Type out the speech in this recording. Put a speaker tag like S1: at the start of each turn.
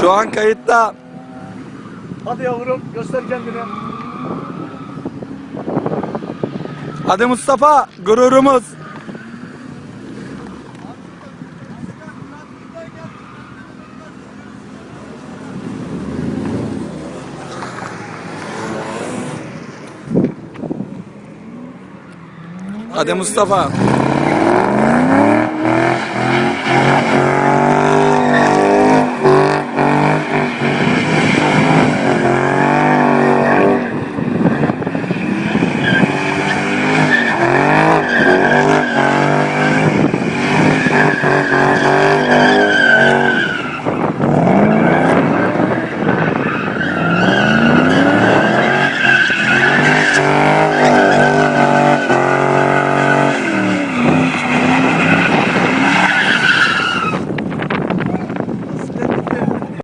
S1: Şu an kayıtta.
S2: Hadi yavrum göster kendini.
S1: Hadi Mustafa gururumuz. Hadi Mustafa.